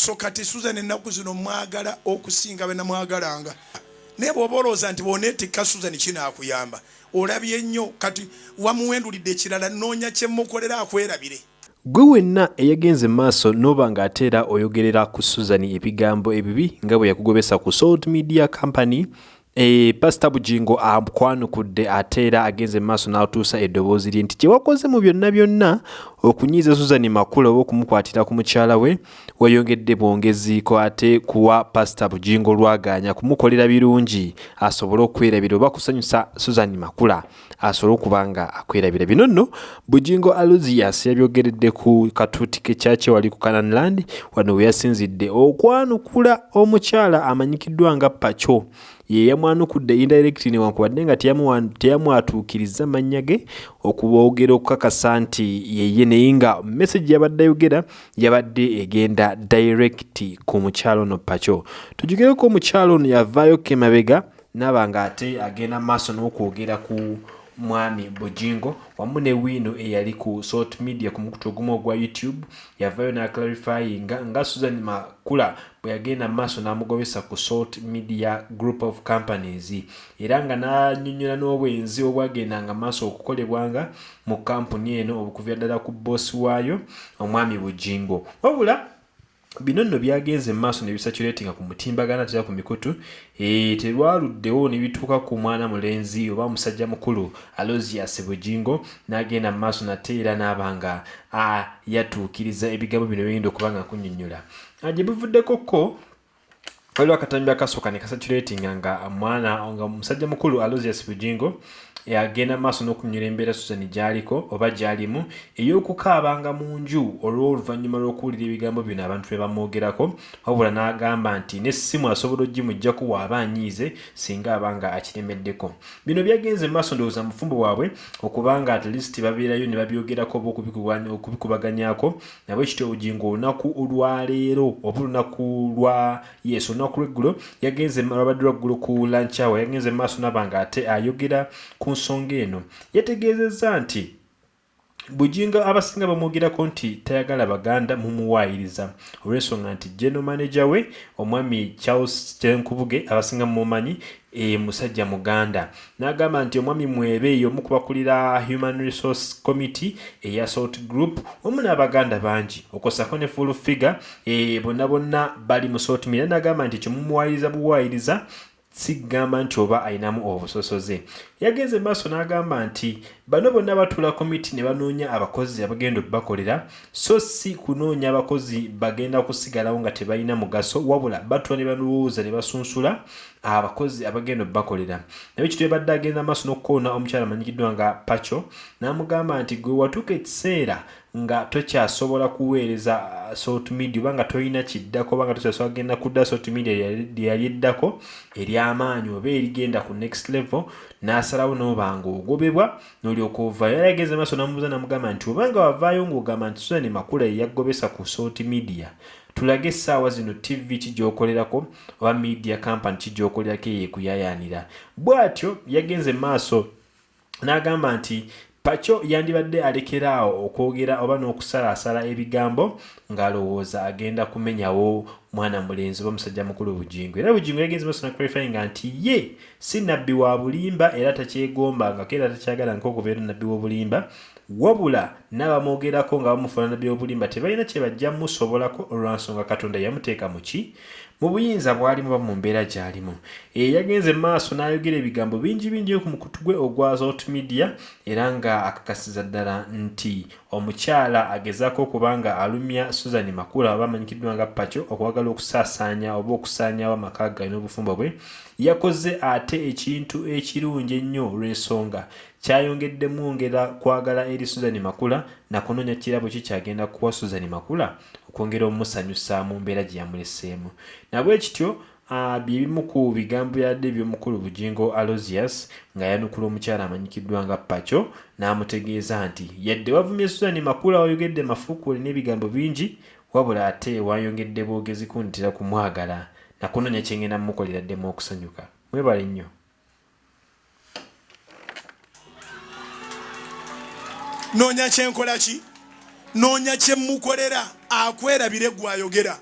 so kati susan ennaku zino mwagala okusinga benamwagalanga naye bwoba olowooza nti boneetikka susan kinaakuyamba olabye nnyo kati wamuwendulidde ekirala noonya kyemukolera akwerabire. Gwe wenna eyagenze maaso n'oba ng'ate era oyogerera ku susan ebigambo ebibi nga bwe yakugobesa ku salt media company pasita bugingo akwanukudde ate era agenze maaso n'atuusa eddoboozi lye nti kyewakoze mu byonna byonna okunyiiza susan makula oba okumukwatira ku mukyala we weyongedde bwongeziiko ate kuwa pasita bugingo lwaganya kumukolera birungi. Asobole okwerabira oba kusanyusa susan makula asobole okuba nga akwerabira. Bino nno bugingo aluzias yabyogeredde ku katuuti ke kyakye wali ku cananland wano we yasinzidde. Okwanukula omukyala amanyikiddwa nga paco ye yamwanukudde indirect newankubadde nga teyamwatuukiriza mannya ge okuboogera okukakasa nti yeye naye nga message yabadde ayogera yabadde egenda direct ku mukyalo ono paco tujugireko omukyalo ono yavaayo kemabega naaba nga ate agenda maaso n'okwogera ku mwami bujingo wamu ne wiino eyali ku salt media ku mukutu ogumu ogwa youtube yavayo naclarifyinga nga susan makula bwe yagenda maaso n'amugobesa ku salt media group of companies. Era nga n'anyonnyola n'obwenzi obwagendanga maaso okukolebwanga mu kampuni eno obukuvira ddala ku boosi waayo omwami bujingo wabula bino nno byagenze maaso ne bisaturatinga ku mutimbagana tera ku mikutu e, terwaluddewo ne bituuka ku mwana mulenzi oba musajja mukulu alosias bujingo n'agenda mu maaso nate era n'aba nga yatuukiriza ebigambo bino byegenda okuba nga nkunyonnyola gye bivuddeko ko waliwo akatambi akasooka ne kasaturatinga nga mwana nga musajja mukulu alosias bujingo agenda maaso n'okunyula embeera susan gy'aliko oba gy'alimu ey'okukaabanga mu nju olw'oluvannyuma lw'okuwulira ebigambo bino abantu bye bamwogerako wabula n'agamba nti n'essimu asobola ogimugjaku waaba anyiize singa aba nga akiremeddeko. Bino byagenze maaso ndowooza mufumbo bwabwe okuba nga at least babeerayo ne babyogerako oba okubikubaganyako nabwe kityo obugingo olunaku olwaleero oba olunaku lwa yes olunaku lweggulo yagenze lwabadde lwaggulu ku lanchawa yagenze maaso naba nga ate ayogera ku nsonga eno. Yategeezezza nti bujinga abasinga bamwogerako nti tayagala baganda mumuwaayiriza olw'ensonga nti general manager we omwami charles kyenkubuge abasinga mumumanyi e musajja muganda. N'agamba nti omwami mwebe omu kubakulira human resource committee eya salt group omu n'abaganda bangi okosako ne full figure e, bonna bonna bali mu salt mira n'agamba nti kyomumuwaayiriza buwaayiriza sigamba nti oba ayinamu obusosoze. Yagenze maaso n'agamba nti bano bonna batula komiti ne banoonya abakozi abagenda okubakolera so si kunoonya abakozi bagenda kusigalawo nga tebalina mugaso wabula batula ne balowooza ne basunsula abakozi abagenda okubakolera. Naye kitwe badde agenda maaso n'okukoona omukyala amanyikiddwa nga paco n'amugamba nti gwe watuuka ekiseera nga tokyasobola kuweereza salt media oba nga tolina kiddako oba nga tokyasobola kugenda kudda salt media lyeyali eddako ery'amaanyi oba erigenda ku next level n'asalawo n'oba nga ogobebwa n'olyoka ovaayo era yageze maaso namubuuza namugamba nti obanga wavaayo ng'ogamba nti susan makula yeyagobesa ku salt media tulage essaawa zino tv kigyokolerako oba media company kigyokolerako eyekuyayaanira bw'atyo yagenze maaso n'agamba nti paco yandibadde alekeraawo okwogera oba n'okusalaasala ebigambo ng'alowooza agenda kumenyawo mwana mulenzi oba musajja mukulu bujingo era bujingo yagenze maaso nakurifyinga nti ye si nabbi wa bulimba era takyegombangako era takyagala nkokubeera nabbi w'obulimba wabula n'abamwogerako nga bamufuna nabbi w'obulimba tebalina kye bajja musobolako olwansonga katonda yamuteeka mu ki? Mu buyinza bwalimu oba mu mbeera gy'alimu. E yagenze maaso n'ayogera ebigambo bingi bingi ku mukutu gwe ogwa zot media era nga akakasiza ddala nti omukyala agezaako okuba nga alumya susan makula oba amanyikiddwa nga paco okwagala okusaasaanya oba okusaanyawo amaka galina obufumbo bwe yakoze ate ekintu ekirungi ennyo olw'ensonga. Kyayongeddemu ngera kwagala eri susan makula nakunoonya kirabo ki kyagenda kuwa susan makula okwongera omusanyusa mu mbeera gye yamuleseemu. Nabwe kityo byebimu ku bigambo byadde ebyomukulu bujingo alosius nga yanukula omukyala amanyikiddwa nga paco n'amutegeeza nti yadde wavumye susan makula wayogedde mafuukuule n'ebigambo bingi wabula ate wayongedde bwogezi kuntera kumwagala nakunoonya kyengenda mumukolera ddemu okusanyuka. Mwebale nnyo. Noonya kyenkola ki? Noonya kyemukolera akwerabire gwayogera